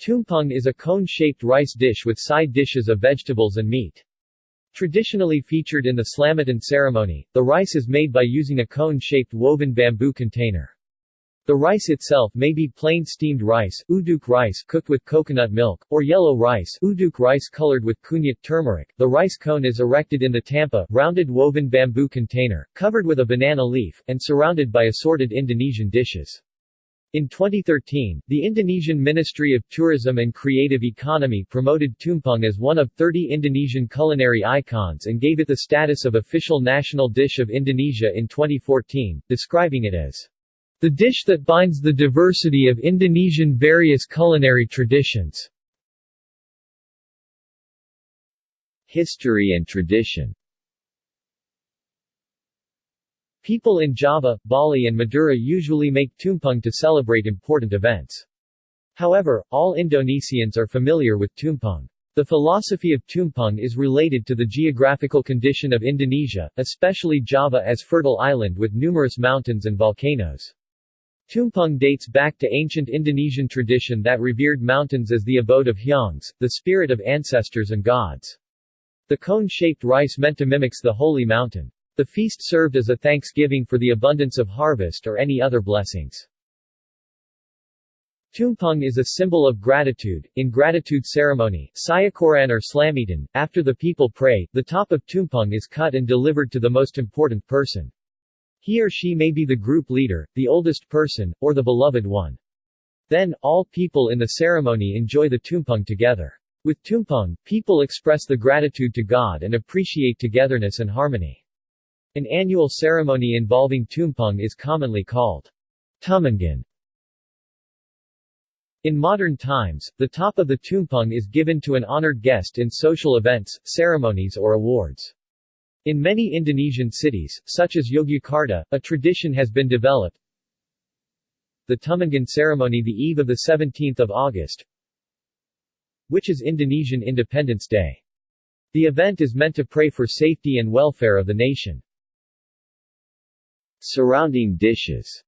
Tumpeng is a cone-shaped rice dish with side dishes of vegetables and meat. Traditionally featured in the Slamatan ceremony, the rice is made by using a cone-shaped woven bamboo container. The rice itself may be plain steamed rice, uduk rice cooked with coconut milk, or yellow rice, uduk rice colored with kunyit turmeric. The rice cone is erected in the tampa, rounded woven bamboo container, covered with a banana leaf, and surrounded by assorted Indonesian dishes. In 2013, the Indonesian Ministry of Tourism and Creative Economy promoted tumpeng as one of 30 Indonesian culinary icons and gave it the status of official national dish of Indonesia in 2014, describing it as the dish that binds the diversity of Indonesian various culinary traditions. History and tradition People in Java, Bali and Madura usually make tumpeng to celebrate important events. However, all Indonesians are familiar with tumpeng. The philosophy of tumpeng is related to the geographical condition of Indonesia, especially Java as fertile island with numerous mountains and volcanoes. Tumpeng dates back to ancient Indonesian tradition that revered mountains as the abode of Hyangs, the spirit of ancestors and gods. The cone-shaped rice meant to mimics the holy mountain. The feast served as a thanksgiving for the abundance of harvest or any other blessings. Tumpeng is a symbol of gratitude. In gratitude ceremony, Syukuran or Slametan, after the people pray, the top of Tumpeng is cut and delivered to the most important person. He or she may be the group leader, the oldest person, or the beloved one. Then, all people in the ceremony enjoy the Tumpeng together. With Tumpeng, people express the gratitude to God and appreciate togetherness and harmony. An annual ceremony involving tumpeng is commonly called Tumpengan. In modern times, the top of the tumpeng is given to an honored guest in social events, ceremonies or awards. In many Indonesian cities, such as Yogyakarta, a tradition has been developed. The Tumpengan ceremony the eve of the 17th of August, which is Indonesian Independence Day. The event is meant to pray for safety and welfare of the nation. Surrounding dishes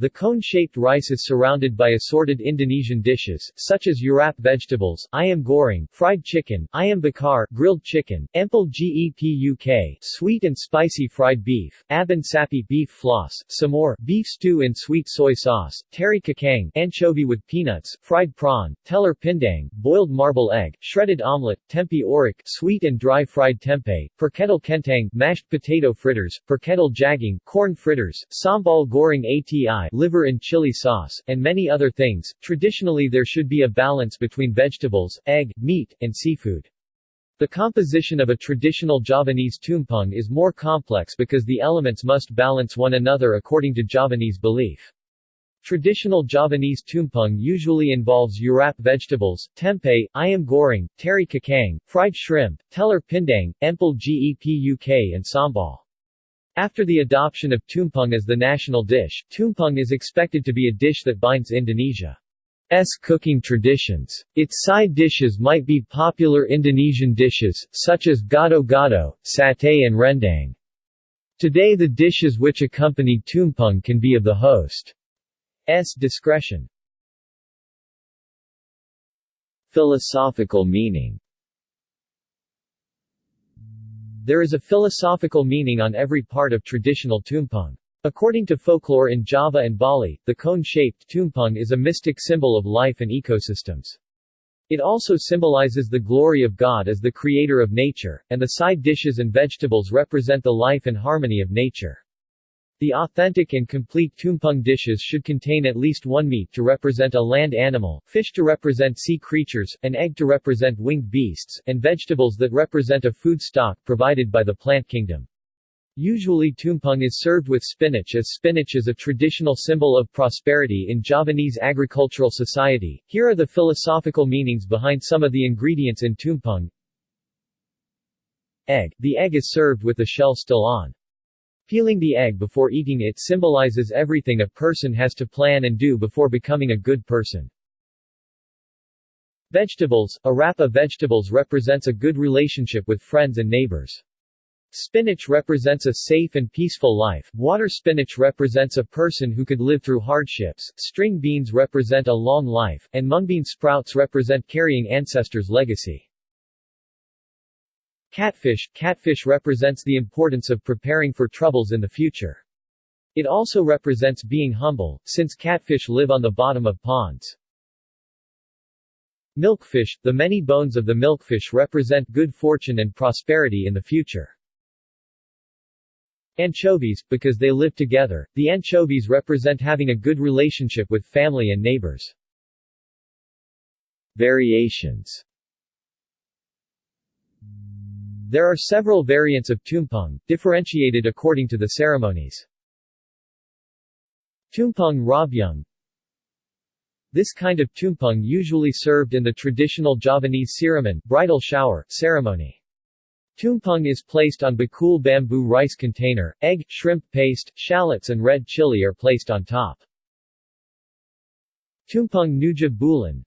the cone-shaped rice is surrounded by assorted Indonesian dishes, such as urap vegetables, ayam goreng, fried chicken, ayam bakar, grilled chicken, empal gepuk, sweet and spicy fried beef, abon sapi beef floss, semur, beef stew in sweet soy sauce, teri kacang, anchovy with peanuts, fried prawn, telur pindang, boiled marble egg, shredded omelette, tempe orek, sweet and dry fried tempeh, perkedel kentang, mashed potato fritters, perkedel jagung, corn fritters, sambal goreng ati, liver and chili sauce, and many other things. Traditionally there should be a balance between vegetables, egg, meat, and seafood. The composition of a traditional Javanese tumpeng is more complex because the elements must balance one another according to Javanese belief. Traditional Javanese tumpeng usually involves urap vegetables, tempeh, ayam goreng, teri kacang, fried shrimp, telur pindang, empal gepuk and sambal. After the adoption of tumpeng as the national dish, tumpeng is expected to be a dish that binds Indonesia's cooking traditions. Its side dishes might be popular Indonesian dishes, such as gado-gado, satay and rendang. Today the dishes which accompany tumpeng can be of the host's discretion. Philosophical meaning there is a philosophical meaning on every part of traditional tumpeng. According to folklore in Java and Bali, the cone-shaped tumpeng is a mystic symbol of life and ecosystems. It also symbolizes the glory of God as the creator of nature, and the side dishes and vegetables represent the life and harmony of nature. The authentic and complete tumpeng dishes should contain at least one meat to represent a land animal, fish to represent sea creatures, an egg to represent winged beasts, and vegetables that represent a food stock provided by the plant kingdom. Usually tumpeng is served with spinach as spinach is a traditional symbol of prosperity in Javanese agricultural society. Here are the philosophical meanings behind some of the ingredients in tumpeng. Egg. The egg is served with the shell still on. Peeling the egg before eating it symbolizes everything a person has to plan and do before becoming a good person. Vegetables Urap of vegetables represents a good relationship with friends and neighbors. Spinach represents a safe and peaceful life, water spinach represents a person who could live through hardships, string beans represent a long life, and mung bean sprouts represent carrying ancestors' legacy. Catfish Catfish represents the importance of preparing for troubles in the future. It also represents being humble, since catfish live on the bottom of ponds. Milkfish The many bones of the milkfish represent good fortune and prosperity in the future. Anchovies, because they live together, the anchovies represent having a good relationship with family and neighbors. Variations There are several variants of tumpeng, differentiated according to the ceremonies. Tumpeng Robyong This kind of tumpeng usually served in the traditional Javanese siraman bridal shower ceremony. Tumpeng is placed on bakul bamboo rice container, egg, shrimp paste, shallots and red chili are placed on top. Tumpeng Nujuh Bulan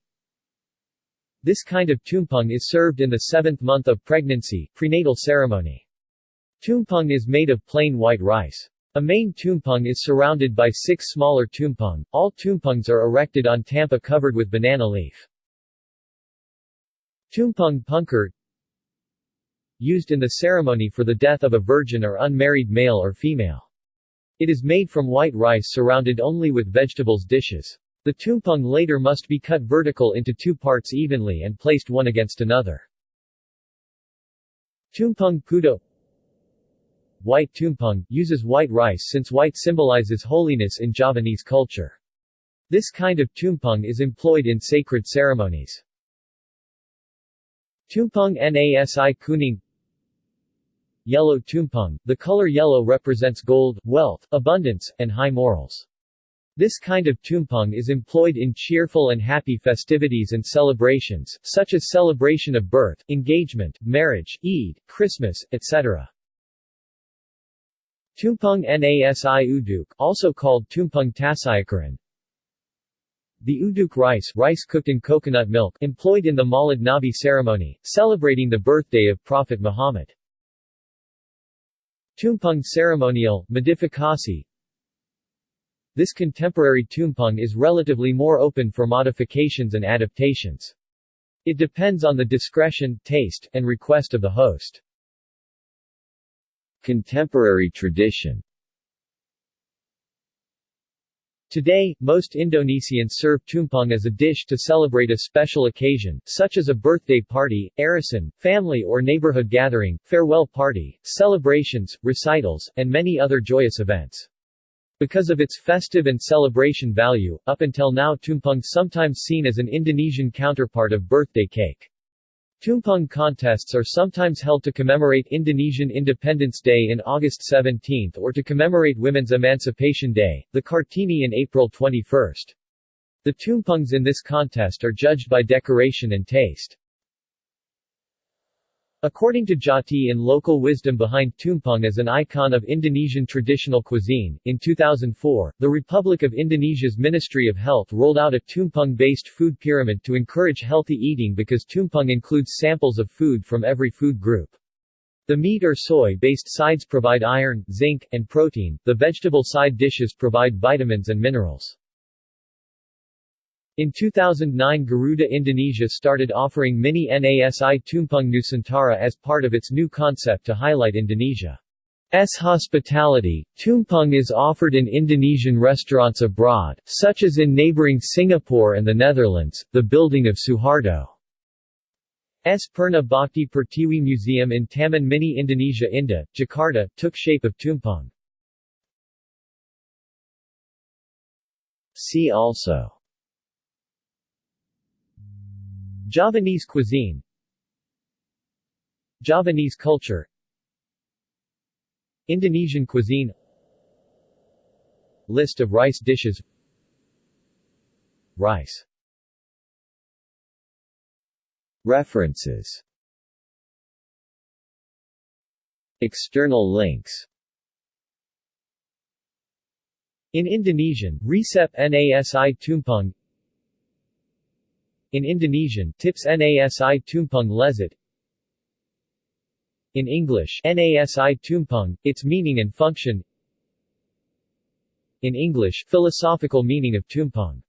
This kind of tumpeng is served in the seventh month of pregnancy prenatal ceremony. Tumpeng is made of plain white rice. A main tumpeng is surrounded by six smaller tumpeng. All tumpengs are erected on tampa covered with banana leaf. Tumpeng Pungkur used in the ceremony for the death of a virgin or unmarried male or female. It is made from white rice surrounded only with vegetables dishes. The tumpeng later must be cut vertical into two parts evenly and placed one against another. Tumpeng Putih White tumpeng, uses white rice since white symbolizes holiness in Javanese culture. This kind of tumpeng is employed in sacred ceremonies. Tumpeng Nasi Kuning Yellow tumpeng, the color yellow represents gold, wealth, abundance, and high morals. This kind of tumpeng is employed in cheerful and happy festivities and celebrations, such as celebration of birth, engagement, marriage, Eid, Christmas, etc. Tumpeng Nasi Uduk, also called Tumpeng Tasyakuran, the uduk rice, rice cooked in coconut milk, employed in the Maulid Nabi ceremony, celebrating the birthday of Prophet Muhammad. Tumpeng ceremonial, modificasi This contemporary tumpeng is relatively more open for modifications and adaptations. It depends on the discretion, taste, and request of the host. Contemporary tradition Today, most Indonesians serve tumpeng as a dish to celebrate a special occasion, such as a birthday party, arisan, family or neighborhood gathering, farewell party, celebrations, recitals, and many other joyous events. Because of its festive and celebration value, up until now tumpeng sometimes seen as an Indonesian counterpart of birthday cake. Tumpeng contests are sometimes held to commemorate Indonesian Independence Day in August 17 or to commemorate Women's Emancipation Day, the Kartini in April 21. The tumpengs in this contest are judged by decoration and taste. According to Jati in Local Wisdom Behind Tumpeng as an icon of Indonesian traditional cuisine, in 2004, the Republic of Indonesia's Ministry of Health rolled out a tumpeng-based food pyramid to encourage healthy eating because tumpeng includes samples of food from every food group. The meat or soy-based sides provide iron, zinc, and protein, the vegetable side dishes provide vitamins and minerals. In 2009 Garuda Indonesia started offering mini Nasi Tumpeng Nusantara as part of its new concept to highlight Indonesia's hospitality. Tumpeng is offered in Indonesian restaurants abroad, such as in neighboring Singapore and the Netherlands, the building of Suharto's Purna Bhakti Pertiwi Museum in Taman Mini Indonesia Indah, Jakarta, took shape of tumpeng. See also Javanese cuisine. Javanese culture. Indonesian cuisine. List of rice dishes. Rice. References. External links. In Indonesian, Resep Nasi Tumpeng in Indonesian, Tips Nasi Tumpeng Lezat. In English, NASI tumpeng, its meaning and function. In English, philosophical meaning of tumpeng